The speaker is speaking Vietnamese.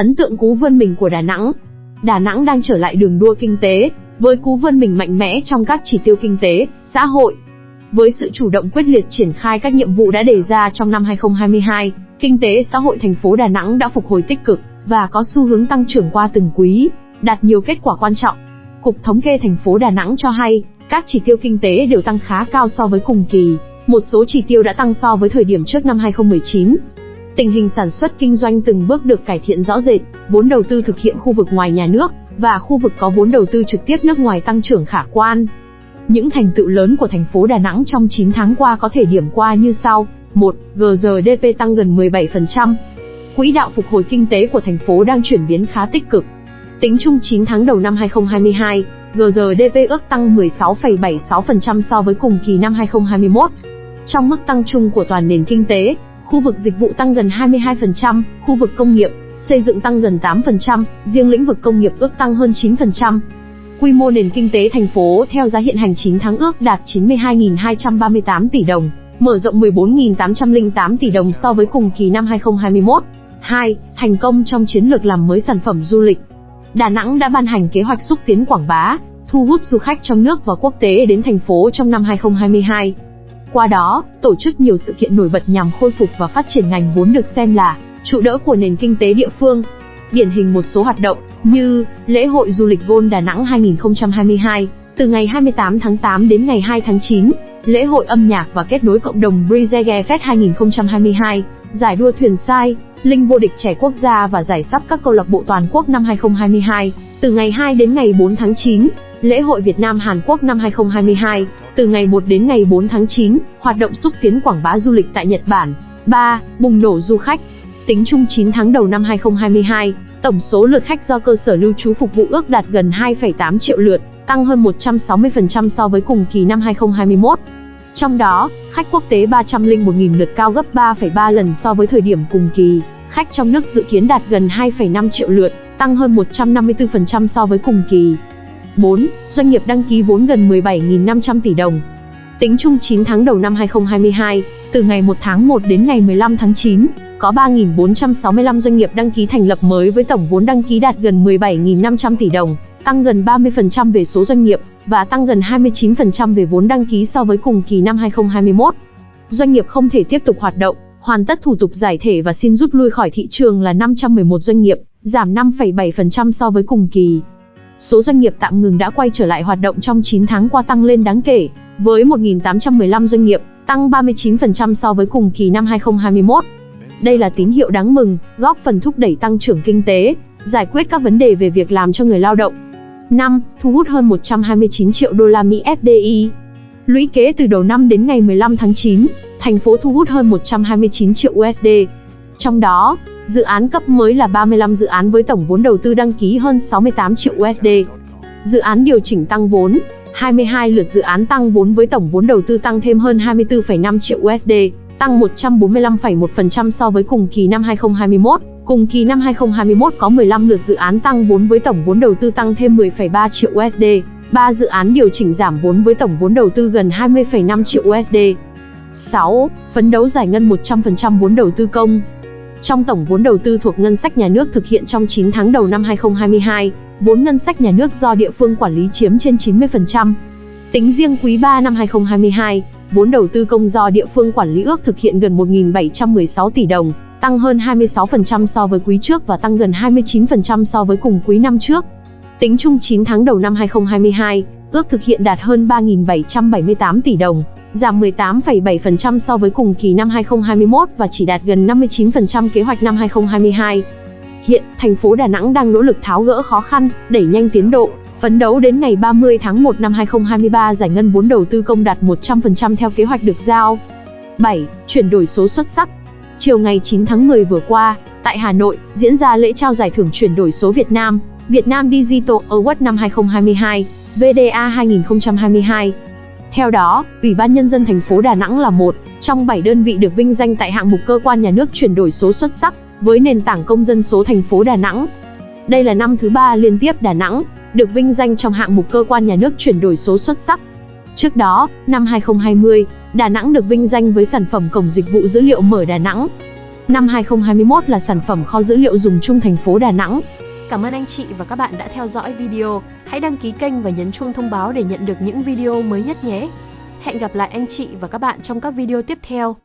Ấn tượng cú vươn mình của Đà Nẵng Đà Nẵng đang trở lại đường đua kinh tế, với cú vươn mình mạnh mẽ trong các chỉ tiêu kinh tế, xã hội. Với sự chủ động quyết liệt triển khai các nhiệm vụ đã đề ra trong năm 2022, kinh tế xã hội thành phố Đà Nẵng đã phục hồi tích cực và có xu hướng tăng trưởng qua từng quý, đạt nhiều kết quả quan trọng. Cục Thống kê thành phố Đà Nẵng cho hay, các chỉ tiêu kinh tế đều tăng khá cao so với cùng kỳ, một số chỉ tiêu đã tăng so với thời điểm trước năm 2019. Tình hình sản xuất kinh doanh từng bước được cải thiện rõ rệt, vốn đầu tư thực hiện khu vực ngoài nhà nước và khu vực có vốn đầu tư trực tiếp nước ngoài tăng trưởng khả quan. Những thành tựu lớn của thành phố Đà Nẵng trong 9 tháng qua có thể điểm qua như sau. 1. GRDP tăng gần 17%. Quỹ đạo phục hồi kinh tế của thành phố đang chuyển biến khá tích cực. Tính chung 9 tháng đầu năm 2022, GRDP ước tăng 16,76% so với cùng kỳ năm 2021. Trong mức tăng chung của toàn nền kinh tế, khu vực dịch vụ tăng gần 22%, khu vực công nghiệp, xây dựng tăng gần 8%, riêng lĩnh vực công nghiệp ước tăng hơn 9%. Quy mô nền kinh tế thành phố theo giá hiện hành 9 tháng ước đạt 92.238 tỷ đồng, mở rộng 14.808 tỷ đồng so với cùng kỳ năm 2021. 2. Thành công trong chiến lược làm mới sản phẩm du lịch. Đà Nẵng đã ban hành kế hoạch xúc tiến quảng bá, thu hút du khách trong nước và quốc tế đến thành phố trong năm 2022. Qua đó, tổ chức nhiều sự kiện nổi bật nhằm khôi phục và phát triển ngành vốn được xem là trụ đỡ của nền kinh tế địa phương. Điển hình một số hoạt động như lễ hội du lịch Gôn Đà Nẵng 2022, từ ngày 28 tháng 8 đến ngày 2 tháng 9, lễ hội âm nhạc và kết nối cộng đồng Brizege Fest 2022, giải đua thuyền sai, linh vô địch trẻ quốc gia và giải sắp các câu lạc bộ toàn quốc năm 2022, từ ngày 2 đến ngày 4 tháng 9, lễ hội Việt Nam Hàn Quốc năm 2022, từ ngày 1 đến ngày 4 tháng 9, hoạt động xúc tiến quảng bá du lịch tại Nhật Bản. 3. Bùng nổ du khách. Tính chung 9 tháng đầu năm 2022, tổng số lượt khách do cơ sở lưu trú phục vụ ước đạt gần 2,8 triệu lượt, tăng hơn 160% so với cùng kỳ năm 2021. Trong đó, khách quốc tế 301.000 lượt cao gấp 3,3 lần so với thời điểm cùng kỳ. Khách trong nước dự kiến đạt gần 2,5 triệu lượt, tăng hơn 154% so với cùng kỳ. 4. Doanh nghiệp đăng ký vốn gần 17.500 tỷ đồng. Tính chung 9 tháng đầu năm 2022, từ ngày 1 tháng 1 đến ngày 15 tháng 9, có 3.465 doanh nghiệp đăng ký thành lập mới với tổng vốn đăng ký đạt gần 17.500 tỷ đồng, tăng gần 30% về số doanh nghiệp và tăng gần 29% về vốn đăng ký so với cùng kỳ năm 2021. Doanh nghiệp không thể tiếp tục hoạt động, hoàn tất thủ tục giải thể và xin rút lui khỏi thị trường là 511 doanh nghiệp, giảm 5,7% so với cùng kỳ. Số doanh nghiệp tạm ngừng đã quay trở lại hoạt động trong 9 tháng qua tăng lên đáng kể, với 1.815 doanh nghiệp, tăng 39% so với cùng kỳ năm 2021. Đây là tín hiệu đáng mừng, góp phần thúc đẩy tăng trưởng kinh tế, giải quyết các vấn đề về việc làm cho người lao động. 5. Thu hút hơn 129 triệu đô la Mỹ FDI. Lũy kế từ đầu năm đến ngày 15 tháng 9, thành phố thu hút hơn 129 triệu USD. Trong đó, dự án cấp mới là 35 dự án với tổng vốn đầu tư đăng ký hơn 68 triệu USD. Dự án điều chỉnh tăng vốn, 22 lượt dự án tăng vốn với tổng vốn đầu tư tăng thêm hơn 24,5 triệu USD, tăng 145,1% so với cùng kỳ năm 2021. Cùng kỳ năm 2021 có 15 lượt dự án tăng vốn với tổng vốn đầu tư tăng thêm 10,3 triệu USD, 3 dự án điều chỉnh giảm vốn với tổng vốn đầu tư gần 20,5 triệu USD. 6. Phấn đấu giải ngân 100% vốn đầu tư công. Trong tổng vốn đầu tư thuộc ngân sách nhà nước thực hiện trong 9 tháng đầu năm 2022, vốn ngân sách nhà nước do địa phương quản lý chiếm trên 90%. Tính riêng quý 3 năm 2022, vốn đầu tư công do địa phương quản lý ước thực hiện gần 1.716 tỷ đồng, tăng hơn 26% so với quý trước và tăng gần 29% so với cùng quý năm trước. Tính chung 9 tháng đầu năm 2022, ước thực hiện đạt hơn 3.778 tỷ đồng, giảm 18,7% so với cùng kỳ năm 2021 và chỉ đạt gần 59% kế hoạch năm 2022. Hiện, thành phố Đà Nẵng đang nỗ lực tháo gỡ khó khăn, đẩy nhanh tiến độ, phấn đấu đến ngày 30 tháng 1 năm 2023 giải ngân vốn đầu tư công đạt 100% theo kế hoạch được giao. 7. Chuyển đổi số xuất sắc. Chiều ngày 9 tháng 10 vừa qua, tại Hà Nội, diễn ra lễ trao giải thưởng chuyển đổi số Việt Nam, Việt Nam Digital Award năm 2022, VDA 2022. Theo đó, Ủy ban Nhân dân thành phố Đà Nẵng là một trong 7 đơn vị được vinh danh tại hạng mục cơ quan nhà nước chuyển đổi số xuất sắc với nền tảng công dân số thành phố Đà Nẵng. Đây là năm thứ ba liên tiếp Đà Nẵng được vinh danh trong hạng mục cơ quan nhà nước chuyển đổi số xuất sắc. Trước đó, năm 2020, Đà Nẵng được vinh danh với sản phẩm cổng dịch vụ dữ liệu mở Đà Nẵng. Năm 2021 là sản phẩm kho dữ liệu dùng chung thành phố Đà Nẵng. Cảm ơn anh chị và các bạn đã theo dõi video. Hãy đăng ký kênh và nhấn chuông thông báo để nhận được những video mới nhất nhé. Hẹn gặp lại anh chị và các bạn trong các video tiếp theo.